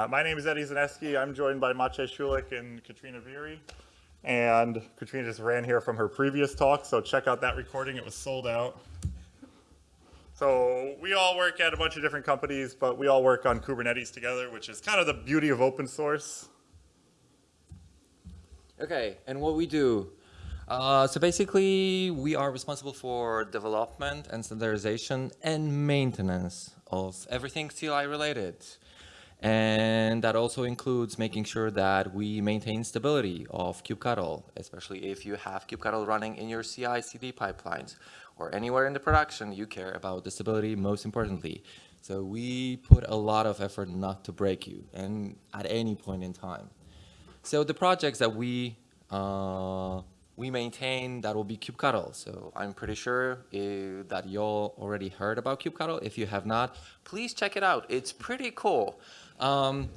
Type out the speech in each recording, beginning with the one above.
Uh, my name is Eddie Zaneski. I'm joined by Maciej Szulik and Katrina Verey. And Katrina just ran here from her previous talk, so check out that recording. It was sold out. So we all work at a bunch of different companies, but we all work on Kubernetes together, which is kind of the beauty of open source. Okay, and what we do. Uh, so basically, we are responsible for development and standardization and maintenance of everything CLI related. And that also includes making sure that we maintain stability of kubectl, especially if you have kubectl running in your CI CD pipelines or anywhere in the production, you care about the stability most importantly. So we put a lot of effort not to break you and at any point in time. So the projects that we uh, we maintain that will be kubectl. So I'm pretty sure if, that y'all already heard about kubectl. If you have not, please check it out. It's pretty cool. Um,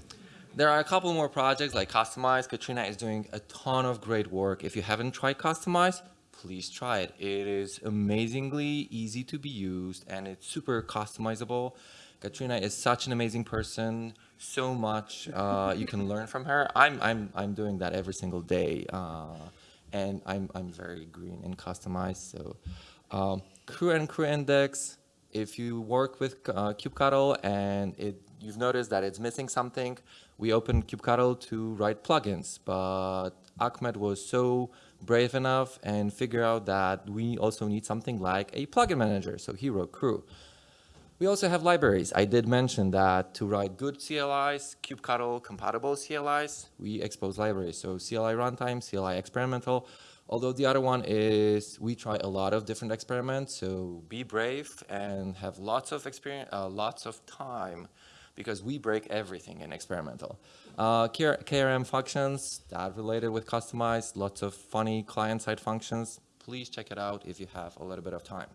there are a couple more projects like Kustomize. Katrina is doing a ton of great work. If you haven't tried Kustomize, please try it. It is amazingly easy to be used and it's super customizable. Katrina is such an amazing person. So much uh, you can learn from her. I'm, I'm, I'm doing that every single day. Uh, and I'm, I'm very green and customized. So um, krew and krew index, if you work with uh, kubectl and it you've noticed that it's missing something, we opened kubectl to write plugins, but Ahmet was so brave enough and figure out that we also need something like a plugin manager. So he wrote krew. We also have libraries. I did mention that to write good CLIs, kubectl compatible CLIs, we expose libraries. So CLI runtime, CLI experimental, although the other one is we try a lot of different experiments. So be brave and have lots of experience, uh, lots of time because we break everything in experimental. Uh, KRM functions, that related with customized, lots of funny client-side functions. Please check it out if you have a little bit of time.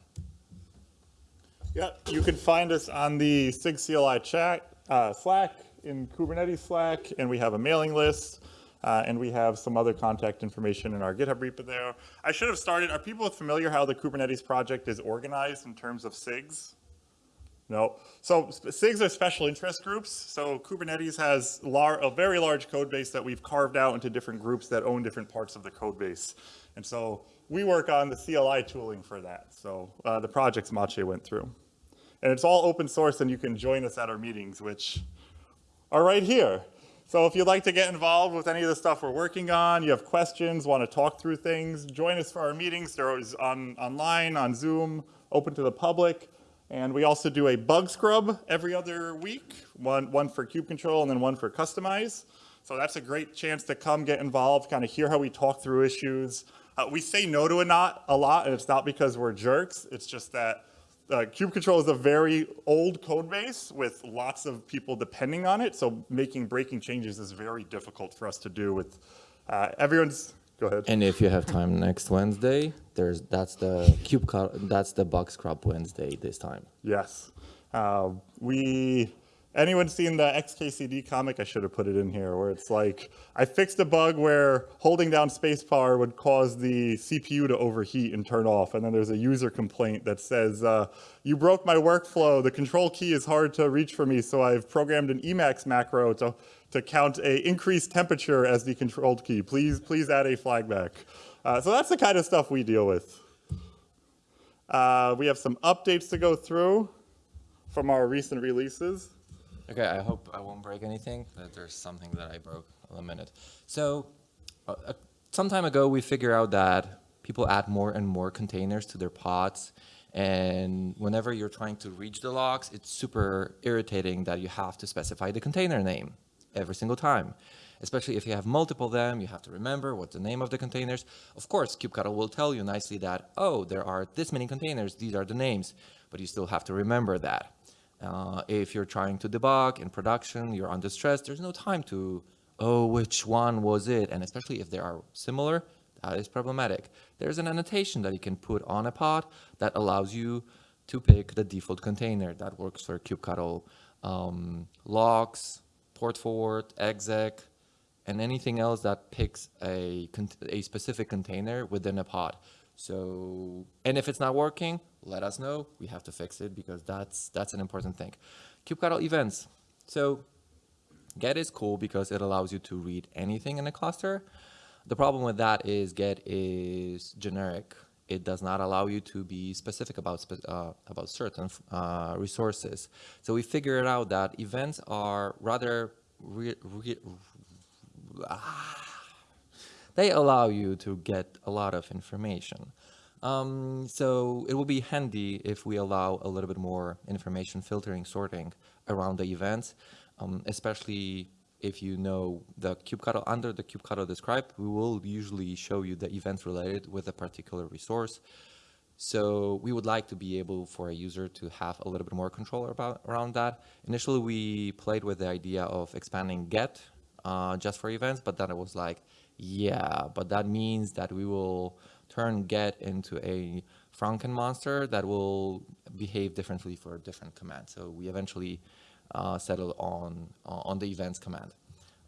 Yeah, you can find us on the SIG CLI chat, uh, Slack, in Kubernetes Slack, and we have a mailing list, uh, and we have some other contact information in our GitHub repo there. I should have started, are people familiar how the Kubernetes project is organized in terms of SIGs? No. So SIGs are special interest groups. So Kubernetes has a very large code base that we've carved out into different groups that own different parts of the code base. And so we work on the CLI tooling for that. So uh, the projects Maciej went through. And it's all open source and you can join us at our meetings, which are right here. So if you'd like to get involved with any of the stuff we're working on, you have questions, want to talk through things, join us for our meetings. They're always on, online, on Zoom, open to the public. And we also do a bug scrub every other week, one, one for Cube control and then one for Kustomize. So that's a great chance to come get involved, kind of hear how we talk through issues. Uh, we say no to a not a lot, and it's not because we're jerks. It's just that uh, kube control is a very old code base with lots of people depending on it. So making breaking changes is very difficult for us to do with uh, everyone's Go ahead. And if you have time next Wednesday, there's that's the cube that's the bug scrub Wednesday this time. Yes. Uh, we anyone seen the XKCD comic? I should have put it in here, where it's like, I fixed a bug where holding down spacebar would cause the CPU to overheat and turn off. And then there's a user complaint that says, uh, you broke my workflow. The control key is hard to reach for me, so I've programmed an Emacs macro to to count a increased temperature as the controlled key. Please, please add a flag back. Uh, so that's the kind of stuff we deal with. Uh, we have some updates to go through from our recent releases. Okay, I hope I won't break anything, but there's something that I broke in a minute. So uh, uh, some time ago, we figured out that people add more and more containers to their pods. And whenever you're trying to reach the logs, it's super irritating that you have to specify the container name every single time. Especially if you have multiple them, you have to remember what's the name of the containers. Of course, kubectl will tell you nicely that, oh, there are this many containers, these are the names, but you still have to remember that. Uh, if you're trying to debug in production, you're under stress, there's no time to, oh, which one was it? And especially if they are similar, that is problematic. There's an annotation that you can put on a pod that allows you to pick the default container that works for kubectl um, logs, port forward, exec, and anything else that picks a, a specific container within a pod. So, and if it's not working, let us know. We have to fix it because that's, that's an important thing. kubectl events. So Get is cool because it allows you to read anything in a cluster. The problem with that is Get is generic. It does not allow you to be specific about uh, about certain uh, resources. So we figured out that events are rather re- re- they allow you to get a lot of information. Um, so it will be handy if we allow a little bit more information filtering, sorting around the events, um, especially if you know the kubectl under the kubectl describe, we will usually show you the events related with a particular resource. So we would like to be able for a user to have a little bit more control about around that. Initially, we played with the idea of expanding get uh, just for events, but then it was like, yeah, but that means that we will turn get into a Franken monster that will behave differently for a different commands. So we eventually uh, settled on on the events command.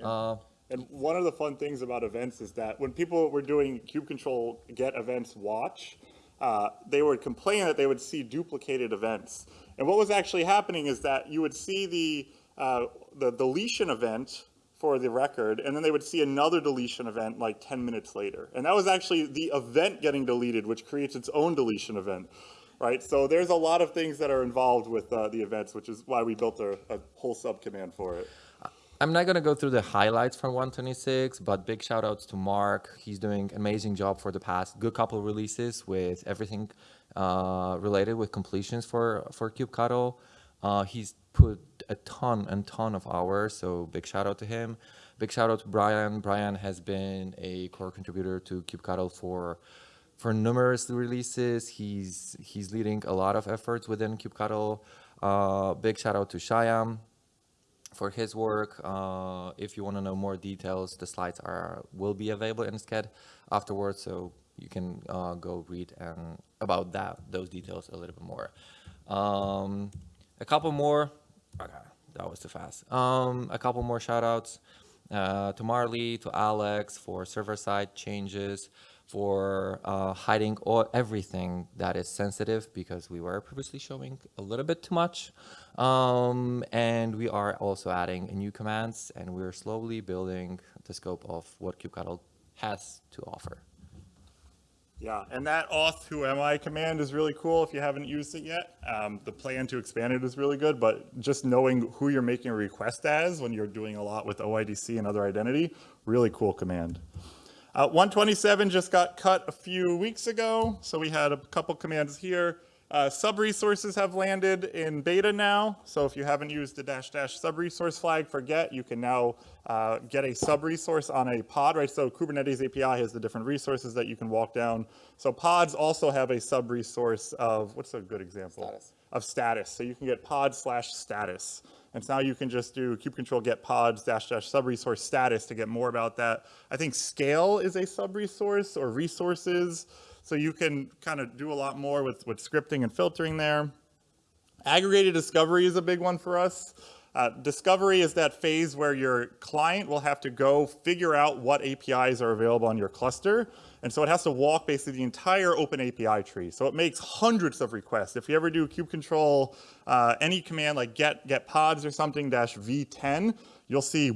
Uh, And one of the fun things about events is that when people were doing kube control get events watch, uh, they would complain that they would see duplicated events. And what was actually happening is that you would see the, uh, the deletion event for the record, and then they would see another deletion event like 10 minutes later. And that was actually the event getting deleted, which creates its own deletion event, right? So there's a lot of things that are involved with uh, the events, which is why we built a, a whole subcommand for it. I'm not gonna go through the highlights from 126, but big shout outs to Marc. He's doing amazing job for the past good couple releases with everything uh, related with completions for for kubectl. Uh, he's put a ton and ton of hours, so big shout out to him. Big shout out to Brian. Brian has been a core contributor to kubectl for for numerous releases. He's he's leading a lot of efforts within kubectl. Uh, big shout out to Shyam for his work. Uh, if you want to know more details, the slides are will be available in Sched afterwards, so you can uh, go read and about that those details a little bit more. Um, a couple more. Okay, that was too fast. Um, a couple more shout outs uh, to Marley, to Alex for server side changes, for uh, hiding all, everything that is sensitive because we were previously showing a little bit too much. Um, and we are also adding new commands and we're slowly building the scope of what kubectl has to offer. Yeah, and that auth who am I command is really cool if you haven't used it yet. Um, the plan to expand it is really good, but just knowing who you're making a request as when you're doing a lot with OIDC and other identity, really cool command. Uh, 127 just got cut a few weeks ago, so we had a couple commands here. Uh, sub-resources have landed in beta now, so if you haven't used the dash dash sub-resource flag for get, you can now uh, get a sub-resource on a pod, right? So Kubernetes API has the different resources that you can walk down. So pods also have a sub-resource of, what's a good example? Status. Of status, so you can get pod slash status. And so now you can just do kube control get pods dash dash sub-resource status to get more about that. I think scale is a sub-resource or resources. So you can kind of do a lot more with, with scripting and filtering there. Aggregated discovery is a big one for us. Uh, discovery is that phase where your client will have to go figure out what APIs are available on your cluster. And so it has to walk basically the entire open API tree. So it makes hundreds of requests. If you ever do kube control, uh, any command like get, get pods or something dash v10, you'll see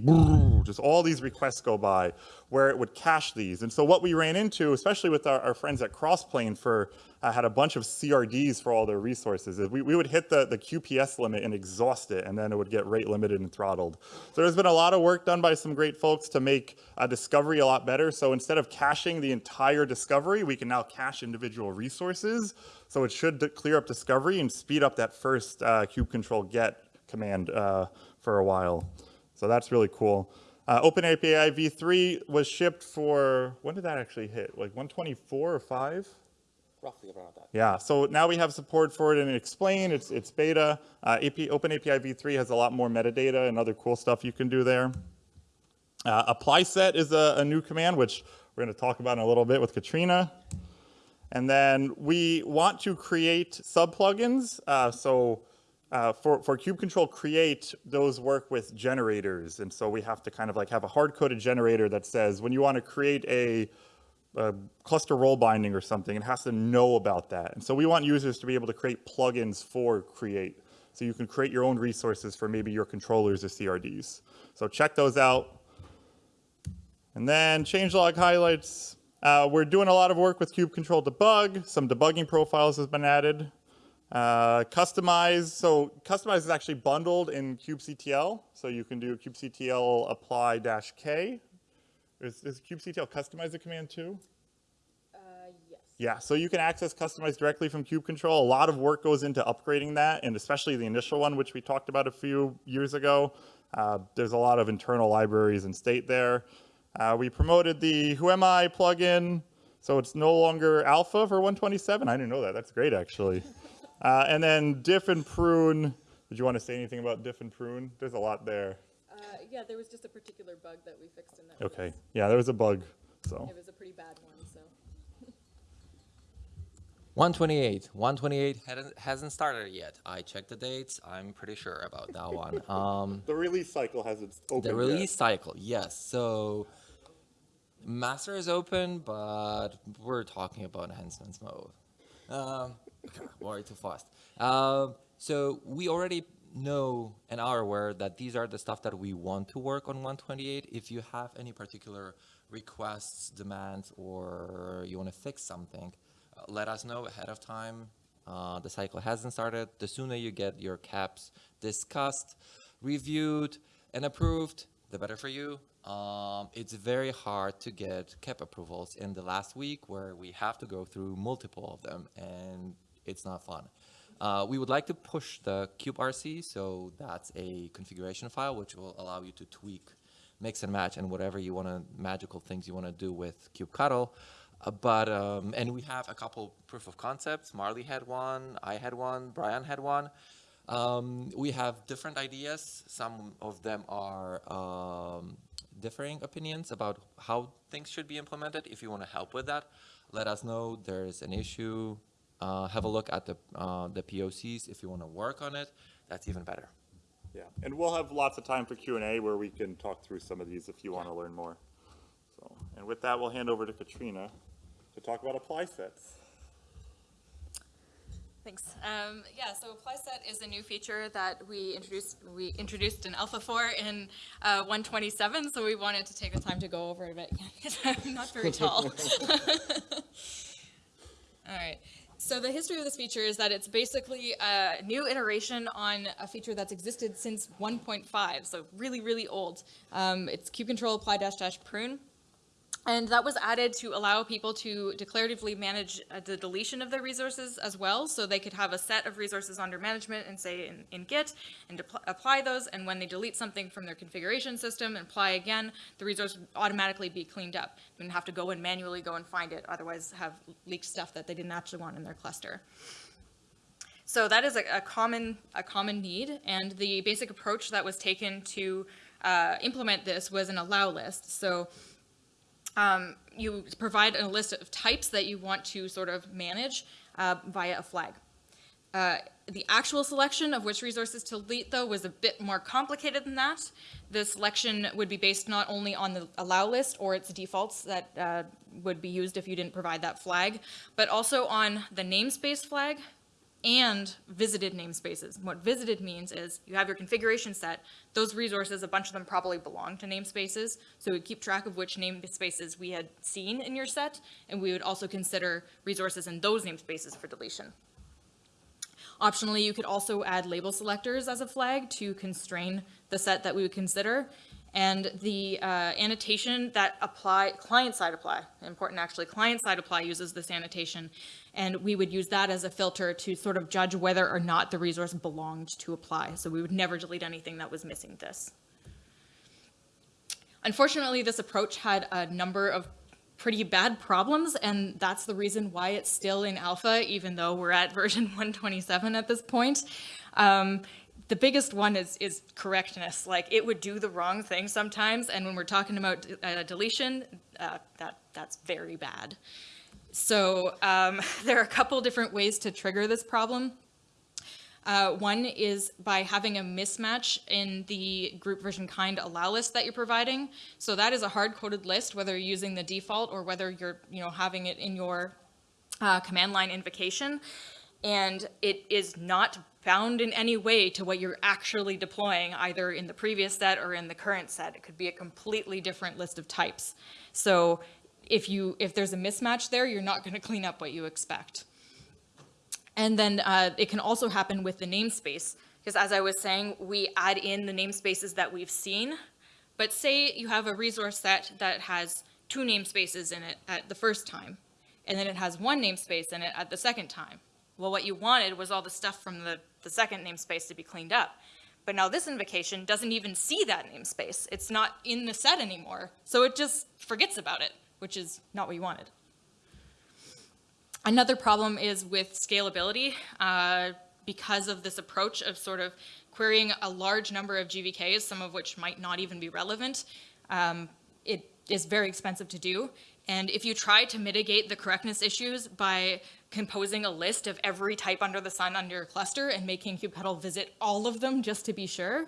just all these requests go by where it would cache these. And so what we ran into, especially with our, our friends at Crossplane for uh, had a bunch of CRDs for all their resources, is we, we would hit the, the QPS limit and exhaust it, and then it would get rate limited and throttled. So there's been a lot of work done by some great folks to make uh, discovery a lot better. So instead of caching the entire discovery, we can now cache individual resources. So it should clear up discovery and speed up that first uh, kube control get command uh, for a while. So that's really cool. Uh, OpenAPI v3 was shipped for, when did that actually hit? Like 124 or 5? Roughly around that. Yeah, so now we have support for it in Explain, it's, it's beta. Uh, AP, OpenAPI v3 has a lot more metadata and other cool stuff you can do there. Uh, apply set is a, a new command, which we're gonna talk about in a little bit with Katrina. And then we want to create sub-plugins. Uh, so uh, for, for kube control create, those work with generators. And so we have to kind of like have a hard-coded generator that says when you want to create a, a cluster role binding or something, it has to know about that. And so we want users to be able to create plugins for create. So you can create your own resources for maybe your controllers or CRDs. So check those out. And then changelog highlights. Uh, we're doing a lot of work with Cube Control Debug. Some debugging profiles has been added. Uh, Kustomize, so Kustomize is actually bundled in kubectl. So you can do kubectl apply dash k. Is, is kubectl kustomize a command too? Uh, yes. Yeah, so you can access Kustomize directly from Cube Control. A lot of work goes into upgrading that, and especially the initial one, which we talked about a few years ago. Uh, there's a lot of internal libraries and state there. Uh, we promoted the Who Am I plugin, so it's no longer alpha for 127. I didn't know that. That's great, actually. Uh, and then diff and prune. Did you want to say anything about diff and prune? There's a lot there. Uh, yeah, there was just a particular bug that we fixed in that. Okay. release. Yeah, there was a bug. So It was a pretty bad one, so. 128. 128 hadn't- hasn't started yet. I checked the dates. I'm pretty sure about that one. Um, the release cycle hasn't opened. the yet. release cycle, yes. So master is open, but we're talking about enhancements mode. Um, worry too fast. Um, so we already know and are aware that these are the stuff that we want to work on 128. If you have any particular requests, demands, or you want to fix something, uh, let us know ahead of time. Uh, the cycle hasn't started. The sooner you get your KEPs discussed, reviewed, and approved, the better for you. Um, it's very hard to get KEP approvals in the last week where we have to go through multiple of them and it's not fun. Uh, we would like to push the kubectl, so that's a configuration file which will allow you to tweak, mix and match, and whatever you want to, magical things you want to do with kubectl. Uh, but, um, and we have a couple proof of concepts. Marley had one, I had one, Brian had one. Um, we have different ideas. Some of them are um, differing opinions about how things should be implemented. If you want to help with that, let us know there's an issue. Uh, have a look at the, uh, the POCs. If you want to work on it, that's even better. Yeah, and we'll have lots of time for Q and A where we can talk through some of these if you want to learn more. So, and with that, we'll hand over to Katrina to talk about apply sets. Thanks. Um, yeah, so apply set is a new feature that we introduced. We introduced in Alpha 4 in uh, 127, so we wanted to take the time to go over it. But I'm not very tall. All right. So the history of this feature is that it's basically a new iteration on a feature that's existed since 1.5, so really, really old. Um, it's kube control apply dash dash prune. And that was added to allow people to declaratively manage uh, the deletion of their resources as well. So they could have a set of resources under management and say in, in Git and apply those. And when they delete something from their configuration system and apply again, the resource would automatically be cleaned up. Didn't have to go and manually go and find it, otherwise have leaked stuff that they didn't actually want in their cluster. So that is a, a common a common need, and the basic approach that was taken to uh, implement this was an allow list. So um, you provide a list of types that you want to sort of manage uh, via a flag. Uh, the actual selection of which resources to delete, though, was a bit more complicated than that. The selection would be based not only on the allow list or its defaults that uh, would be used if you didn't provide that flag, but also on the namespace flag and visited namespaces. What visited means is you have your configuration set, those resources, a bunch of them probably belong to namespaces, so we keep track of which namespaces we had seen in your set, and we would also consider resources in those namespaces for deletion. Optionally, you could also add label selectors as a flag to constrain the set that we would consider. And the uh, annotation that apply, client-side apply, important actually, client-side apply uses this annotation. And we would use that as a filter to sort of judge whether or not the resource belonged to apply. So we would never delete anything that was missing this. Unfortunately, this approach had a number of pretty bad problems, and that's the reason why it's still in alpha, even though we're at version 127 at this point. Um, the biggest one is, is correctness. Like, it would do the wrong thing sometimes, and when we're talking about uh, deletion, uh, that, that's very bad. So um, there are a couple different ways to trigger this problem. Uh, one is by having a mismatch in the group version kind allow list that you're providing. So that is a hard-coded list, whether you're using the default or whether you're, you know, having it in your uh, command line invocation. and it is not bound in any way to what you're actually deploying, either in the previous set or in the current set. It could be a completely different list of types. So if you, if there's a mismatch there, you're not gonna clean up what you expect. And then uh, it can also happen with the namespace, because as I was saying, we add in the namespaces that we've seen. But say you have a resource set that has two namespaces in it at the first time, and then it has one namespace in it at the second time. Well, what you wanted was all the stuff from the, the second namespace to be cleaned up. But now this invocation doesn't even see that namespace. It's not in the set anymore. So it just forgets about it, which is not what you wanted. Another problem is with scalability. Uh, because of this approach of sort of querying a large number of GVKs, some of which might not even be relevant, um, it is very expensive to do. And if you try to mitigate the correctness issues by composing a list of every type under the sun under your cluster and making kubectl visit all of them just to be sure,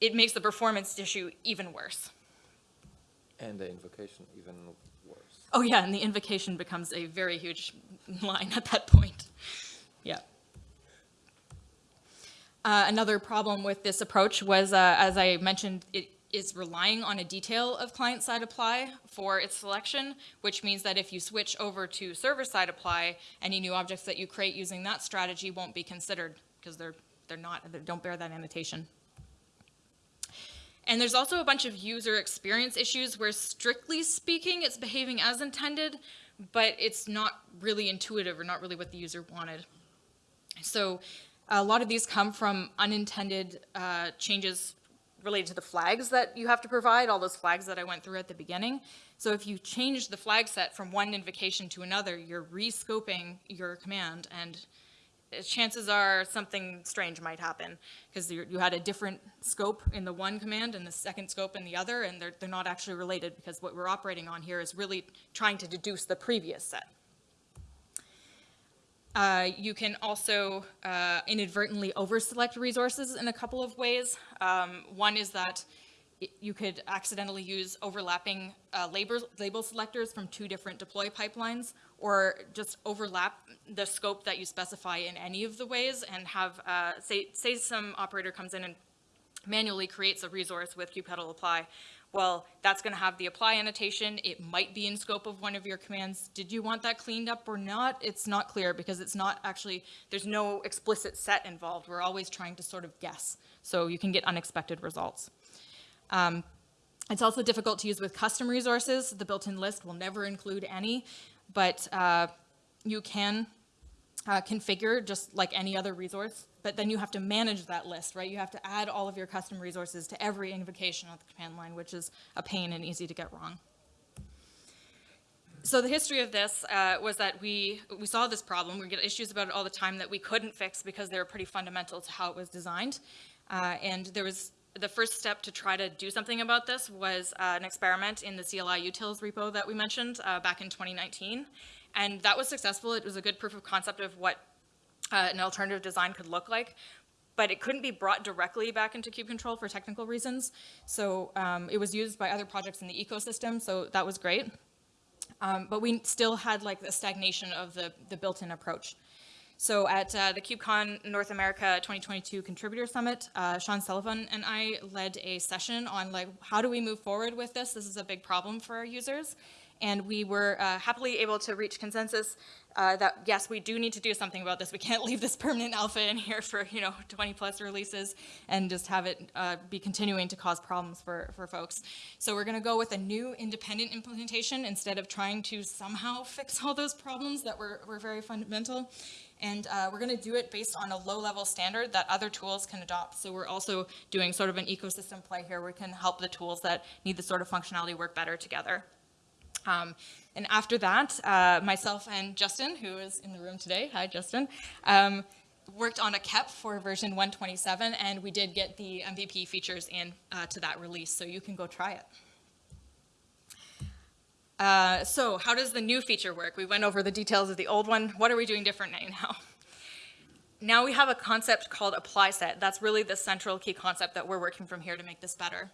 it makes the performance issue even worse. And the invocation even worse. Oh yeah, and the invocation becomes a very huge line at that point. Yeah. Uh, another problem with this approach was, uh, as I mentioned, it is relying on a detail of client-side apply for its selection, which means that if you switch over to server-side apply, any new objects that you create using that strategy won't be considered because they're, they're not, they don't bear that annotation. And there's also a bunch of user experience issues where strictly speaking, it's behaving as intended, but it's not really intuitive or not really what the user wanted. So a lot of these come from unintended uh, changes related to the flags that you have to provide, all those flags that I went through at the beginning. So if you change the flag set from one invocation to another, you're rescoping your command and uh, chances are something strange might happen because you had a different scope in the one command and the second scope in the other, and they're, they're not actually related because what we're operating on here is really trying to deduce the previous set. Uh, you can also uh, inadvertently overselect resources in a couple of ways. Um, one is that you could accidentally use overlapping uh, label, label selectors from two different deploy pipelines, or just overlap the scope that you specify in any of the ways and have, uh, say, say some operator comes in and manually creates a resource with kubectl apply. Well, that's going to have the apply annotation. It might be in scope of one of your commands. Did you want that cleaned up or not? It's not clear because it's not actually, there's no explicit set involved. We're always trying to sort of guess. So you can get unexpected results. Um, it's also difficult to use with custom resources. The built-in list will never include any, but uh, you can uh, configure just like any other resource, but then you have to manage that list, right? You have to add all of your custom resources to every invocation of the command line, which is a pain and easy to get wrong. So the history of this uh, was that we, we saw this problem. We get issues about it all the time that we couldn't fix because they were pretty fundamental to how it was designed. Uh, and there was the first step to try to do something about this was uh, an experiment in the CLI utils repo that we mentioned uh, back in 2019. And that was successful. It was a good proof of concept of what uh, an alternative design could look like. But it couldn't be brought directly back into kubectl for technical reasons. So um, it was used by other projects in the ecosystem, so that was great. Um, but we still had like the stagnation of the, the built-in approach. So at uh, the KubeCon North America 2022 Contributor Summit, uh, Sean Sullivan and I led a session on like, how do we move forward with this? This is a big problem for our users. And we were uh, happily able to reach consensus uh, that yes, we do need to do something about this. We can't leave this permanent alpha in here for you know 20 plus releases and just have it uh, be continuing to cause problems for, for folks. So we're going to go with a new independent implementation instead of trying to somehow fix all those problems that were, were very fundamental. And uh, we're going to do it based on a low-level standard that other tools can adopt. So we're also doing sort of an ecosystem play here. We can help the tools that need the sort of functionality work better together. Um, and after that, uh, myself and Justin, who is in the room today, hi Justin, um, worked on a KEP for version 127, and we did get the MVP features in uh, to that release, so you can go try it. Uh, so how does the new feature work? We went over the details of the old one. What are we doing different now? Now we have a concept called apply set. That's really the central key concept that we're working from here to make this better.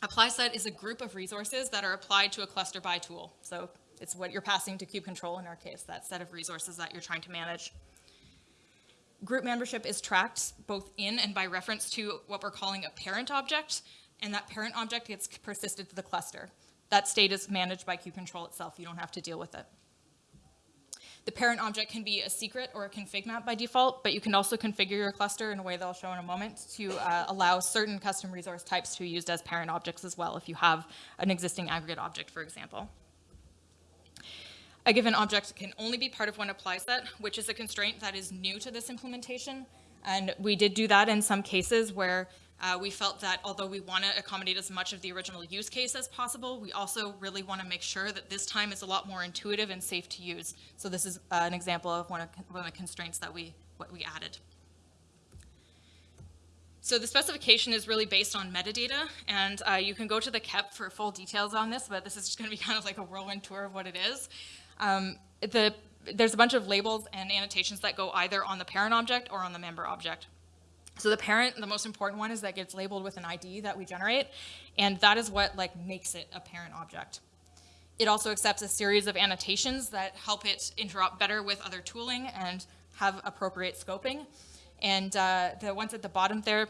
Apply set is a group of resources that are applied to a cluster by tool. So it's what you're passing to kubectl in our case, that set of resources that you're trying to manage. Group membership is tracked both in and by reference to what we're calling a parent object, and that parent object gets persisted to the cluster. That state is managed by kubectl itself. You don't have to deal with it. The parent object can be a secret or a config map by default, but you can also configure your cluster in a way that I'll show in a moment to uh, allow certain custom resource types to be used as parent objects as well if you have an existing aggregate object, for example. A given object can only be part of one apply set, which is a constraint that is new to this implementation. And we did do that in some cases where uh, we felt that although we want to accommodate as much of the original use case as possible, we also really want to make sure that this time is a lot more intuitive and safe to use. So this is uh, an example of one of, one of the constraints that we, what we added. So the specification is really based on metadata, and uh, you can go to the KEP for full details on this, but this is just going to be kind of like a whirlwind tour of what it is. Um, the, there's a bunch of labels and annotations that go either on the parent object or on the member object. So the parent, the most important one is that gets labeled with an ID that we generate, and that is what like makes it a parent object. It also accepts a series of annotations that help it interop better with other tooling and have appropriate scoping. And uh, the ones at the bottom there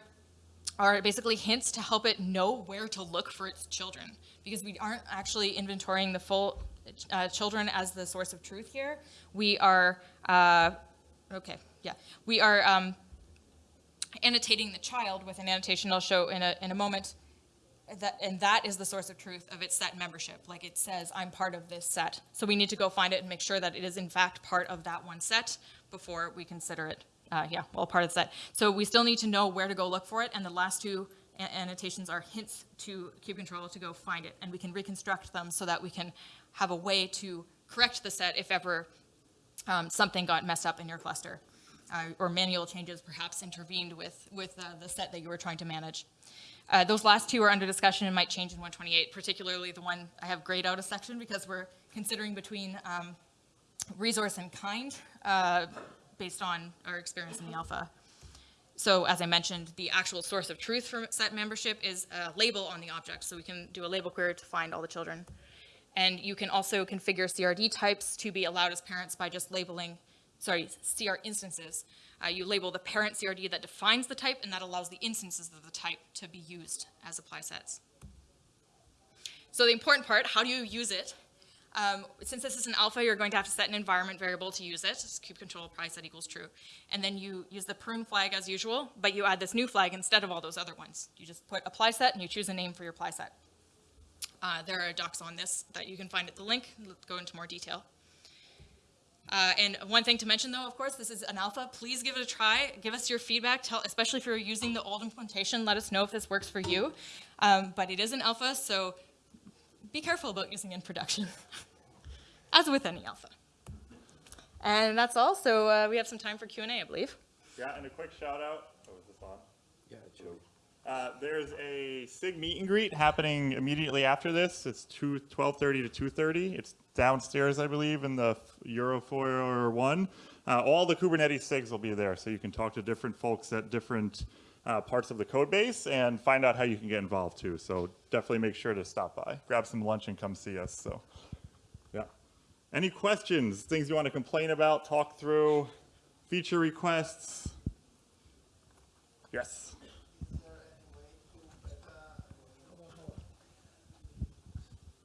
are basically hints to help it know where to look for its children because we aren't actually inventorying the full uh, children as the source of truth here. We are, uh, okay, yeah, we are um, annotating the child with an annotation I'll show in a, in a moment. That, and that is the source of truth of its set membership. Like it says, I'm part of this set. So we need to go find it and make sure that it is in fact part of that one set before we consider it, uh, yeah, well, part of the set. So we still need to know where to go look for it. And the last two annotations are hints to kubectl to go find it. And we can reconstruct them so that we can have a way to correct the set if ever um, something got messed up in your cluster. Uh, or manual changes perhaps intervened with, with uh, the set that you were trying to manage. Uh, those last two are under discussion and might change in 128, particularly the one I have grayed out a section because we're considering between um, resource and kind uh, based on our experience in the alpha. So as I mentioned, the actual source of truth for set membership is a label on the object. So we can do a label query to find all the children. And you can also configure CRD types to be allowed as parents by just labeling sorry, CR instances. Uh, you label the parent CRD that defines the type, and that allows the instances of the type to be used as apply sets. So the important part, how do you use it? Um, since this is an alpha, you're going to have to set an environment variable to use it. It's kubectl apply set equals true. And then you use the prune flag as usual, but you add this new flag instead of all those other ones. You just put apply set and you choose a name for your apply set. Uh, there are docs on this that you can find at the link. Let's go into more detail. Uh, and one thing to mention though, of course, this is an alpha. Please give it a try. Give us your feedback, tell, especially if you're using the old implementation. Let us know if this works for you. Um, but it is an alpha, so be careful about using in production, as with any alpha. And that's all. So uh, we have some time for Q&A, I believe. Yeah, and a quick shout out. Oh, is this on? Yeah, Joe. Uh, there's a SIG meet and greet happening immediately after this. It's 2, 12.30 to 2.30. It's downstairs, I believe, in the Eurofoyer 1. Uh, all the Kubernetes SIGs will be there, so you can talk to different folks at different uh, parts of the code base and find out how you can get involved too. So definitely make sure to stop by, grab some lunch and come see us. So yeah. Any questions, things you want to complain about, talk through, feature requests? Yes.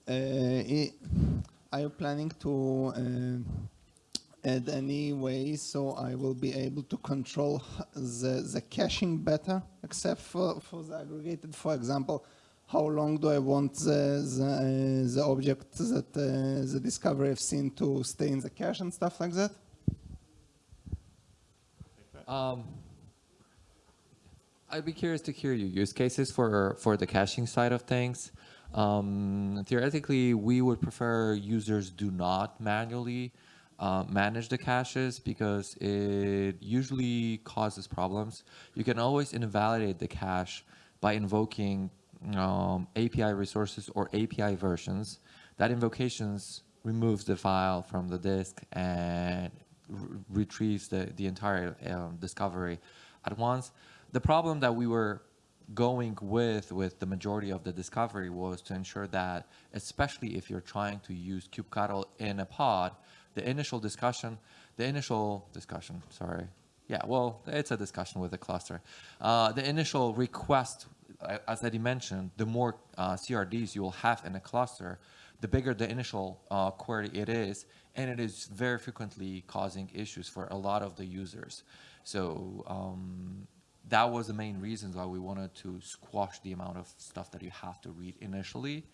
Are you planning to uh, add any way so I will be able to control the, the caching better, except for, for the aggregated, for example, how long do I want the, the, uh, the object that uh, the discovery have seen to stay in the cache and stuff like that? Um, I'd be curious to hear your use cases for, for the caching side of things. Um, theoretically, we would prefer users do not manually uh, manage the caches because it usually causes problems. You can always invalidate the cache by invoking um, API resources or API versions. That invocations removes the file from the disk and retrieves the, the entire um, discovery at once. The problem that we were going with with the majority of the discovery was to ensure that, especially if you're trying to use kubectl in a pod, the initial discussion, the initial discussion, sorry, Yeah, well, it's a discussion with the cluster. Uh, the initial request, as Eddie mentioned, the more uh, CRDs you will have in a cluster, the bigger the initial uh, query it is, and it is very frequently causing issues for a lot of the users. So um, that was the main reasons why we wanted to squash the amount of stuff that you have to read initially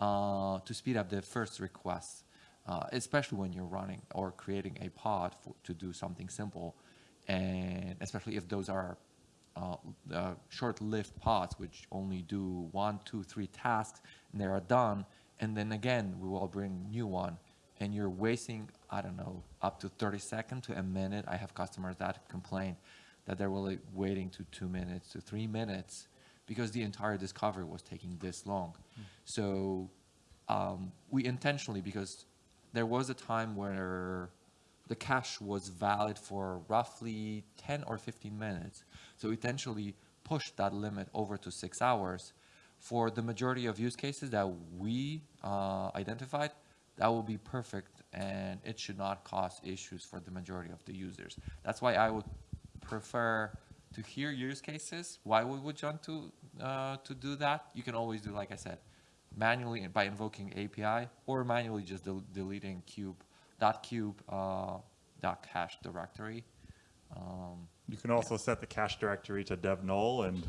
uh, to speed up the first requests, uh, especially when you're running or creating a pod for, to do something simple, and especially if those are uh, uh, short-lived pods which only do one, two, three tasks and they are done, and then again we will bring new one, and you're wasting I don't know up to 30 seconds to a minute. I have customers that complain that they're really waiting to two minutes to three minutes because the entire discovery was taking this long. So um, we intentionally, because there was a time where the cache was valid for roughly 10 or 15 minutes. So we intentionally pushed that limit over to six hours. For the majority of use cases that we uh, identified, that will be perfect and it should not cause issues for the majority of the users. That's why I would prefer to hear use cases, why we would want to, uh, to do that. You can always do, like I said, manually by invoking API or manually just del- deleting cube, dot cube, uh, dot cache directory. Um, You can also set the cache directory to dev null, and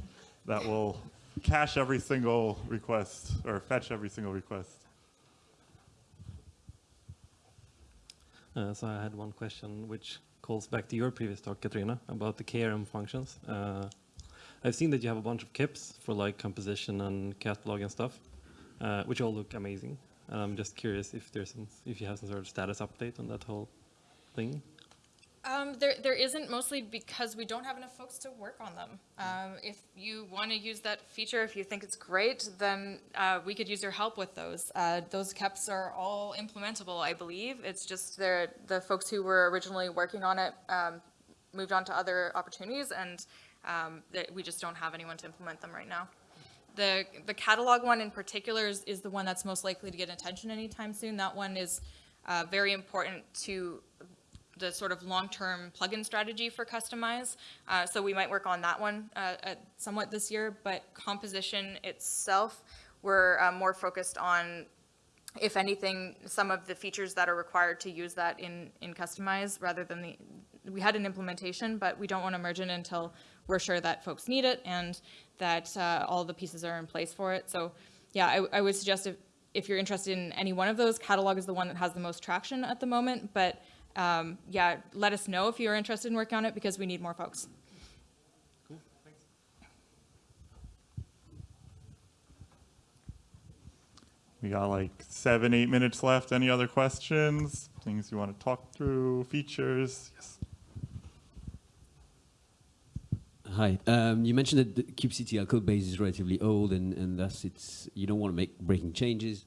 that will cache every single request or fetch every single request. Uh, so I had one question which calls back to your previous talk, Katrina, about the KRM functions. Uh, I've seen that you have a bunch of KEPs for like composition and catalog and stuff, uh, which all look amazing. And I'm just curious if there's some, if you have some sort of status update on that whole thing. Um, there, there isn't mostly because we don't have enough folks to work on them. Um, if you want to use that feature, if you think it's great, then uh, we could use your help with those. Uh, those KEPs are all implementable, I believe. It's just the folks who were originally working on it um, moved on to other opportunities, and um, that we just don't have anyone to implement them right now. The, the catalog one in particular is, is the one that's most likely to get attention anytime soon. That one is uh, very important to the sort of long-term plugin strategy for Kustomize. Uh, so we might work on that one uh, at somewhat this year, but composition itself, we're uh, more focused on, if anything, some of the features that are required to use that in, in Kustomize rather than the, we had an implementation, but we don't want to merge it until we're sure that folks need it and that uh, all the pieces are in place for it. So yeah, I, I would suggest if, if you're interested in any one of those, catalog is the one that has the most traction at the moment, but um, yeah, let us know if you're interested in working on it because we need more folks. Cool. We got like seven, eight minutes left. Any other questions? Things you want to talk through? Features? Yes. Hi. Um, you mentioned that the kubectl code base is relatively old, and, and thus it's you don't want to make breaking changes.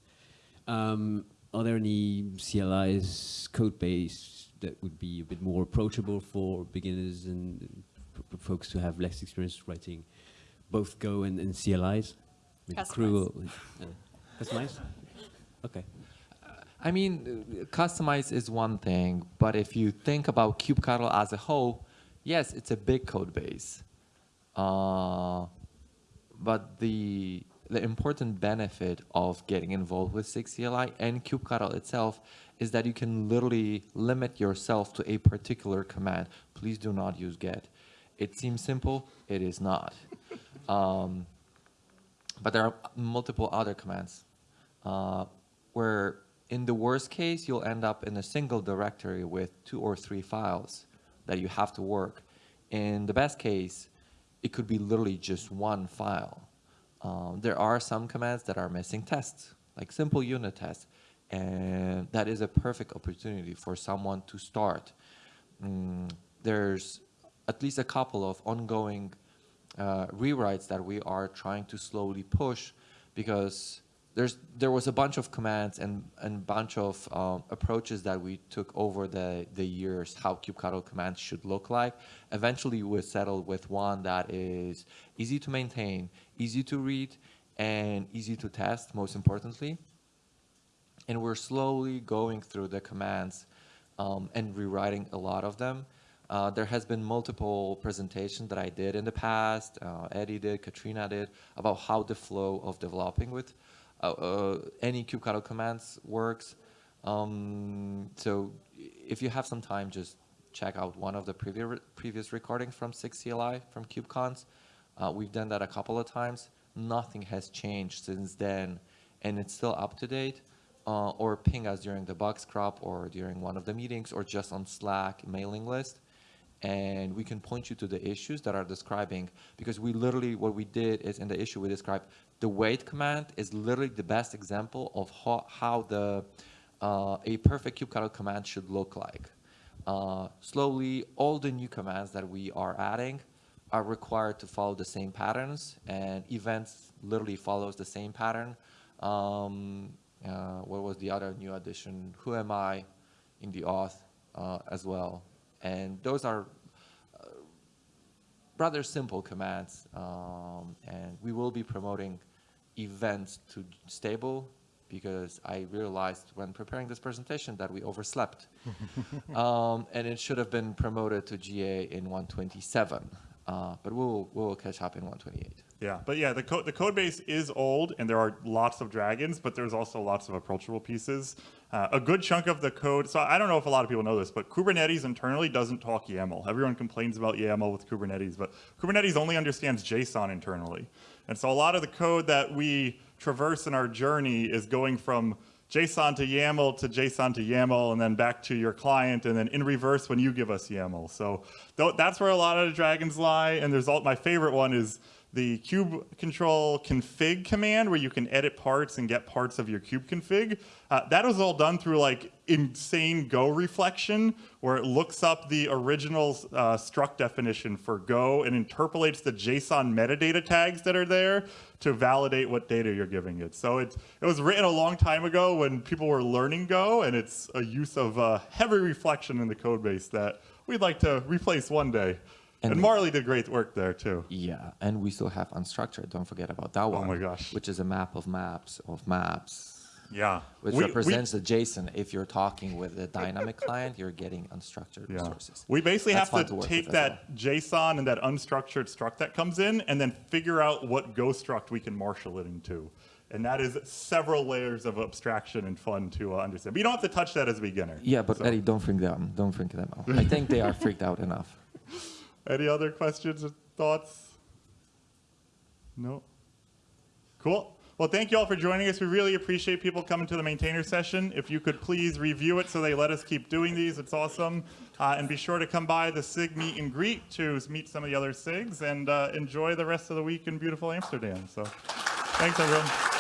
Um, are there any CLIs code base that would be a bit more approachable for beginners and f- f- folks who have less experience writing both Go and, and CLIs? Maybe Kustomize. Krew, uh, Kustomize? Okay. I mean, uh, Kustomize is one thing, but if you think about kubectl as a whole, yes, it's a big code base. Uh, but the the important benefit of getting involved with SIG CLI and kubectl itself is that you can literally limit yourself to a particular command. Please do not use get. It seems simple, it is not. um, but there are multiple other commands uh, where in the worst case, you'll end up in a single directory with two or three files that you have to work. In the best case, it could be literally just one file. Um, there are some commands that are missing tests, like simple unit tests, and that is a perfect opportunity for someone to start. Mm, there's at least a couple of ongoing uh, rewrites that we are trying to slowly push because there's there was a bunch of commands and a bunch of um, approaches that we took over the the years how kubectl commands should look like. Eventually, we settled with one that is easy to maintain, easy to read, and easy to test. Most importantly, and we're slowly going through the commands um, and rewriting a lot of them. Uh, there has been multiple presentations that I did in the past, uh, Eddie did, Katrina did, about how the flow of developing with uh, uh, any kubectl commands works. Um, so if you have some time, just check out one of the previous previous recordings from SIG CLI from KubeCons. Uh, we've done that a couple of times. Nothing has changed since then, and it's still up to date. Uh, or ping us during the bug scrub or during one of the meetings or just on Slack mailing list. And we can point you to the issues that are describing because we literally, what we did is in the issue we described, the wait command is literally the best example of how, how the uh, a perfect kubectl command should look like. Uh, slowly, all the new commands that we are adding are required to follow the same patterns, and events literally follows the same pattern. Um, uh, what was the other new addition? Who am I in the auth uh, as well? And those are uh, rather simple commands, um, and we will be promoting events to stable because I realized when preparing this presentation that we overslept. um, and it should have been promoted to GA in 127, uh, but we'll, we'll catch up in 128. Yeah, but yeah, the code the code base is old, and there are lots of dragons, but there's also lots of approachable pieces. Uh, a good chunk of the code. So I don't know if a lot of people know this, but Kubernetes internally doesn't talk YAML. Everyone complains about YAML with Kubernetes, but Kubernetes only understands JSON internally, and so a lot of the code that we traverse in our journey is going from JSON to YAML to JSON to YAML and then back to your client and then in reverse when you give us YAML. So th that's where a lot of the dragons lie. And there's all, my favorite one is the kube control config command where you can edit parts and get parts of your kube config. Uh, that was all done through like insane Go reflection where it looks up the original uh, struct definition for Go and interpolates the JSON metadata tags that are there to validate what data you're giving it. So it, it was written a long time ago when people were learning Go and it's a use of uh, heavy reflection in the code base that we'd like to replace one day. And, And- Marley did great work there too. Yeah, and we still have unstructured. Don't forget about that one. Oh my gosh. Which is a map of maps of maps, Yeah. which We- we- represents the JSON. If you're talking with a dynamic client, you're getting unstructured Yeah. resources. We basically That's have to to take that JSON and that unstructured struct that comes in and then figure out what Go struct we can marshal it into. And that is several layers of abstraction and fun to uh, understand. But you don't have to touch that as a beginner. Yeah, but So, Eddie, don't freak them. Don't freak them out. I think they are freaked out enough. Any other questions or thoughts? No? Cool. Well, thank you all for joining us. We really appreciate people coming to the maintainer session. If you could please review it so they let us keep doing these, it's awesome. Uh, and be sure to come by the SIG meet and greet to meet some of the other SIGs and uh, enjoy the rest of the week in beautiful Amsterdam. So thanks, everyone.